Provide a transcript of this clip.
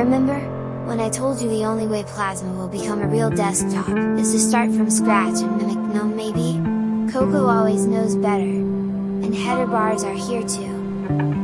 Remember? When I told you the only way Plasma will become a real desktop, is to start from scratch and mimic GNOME maybe? Coco always knows better! And header bars are here too!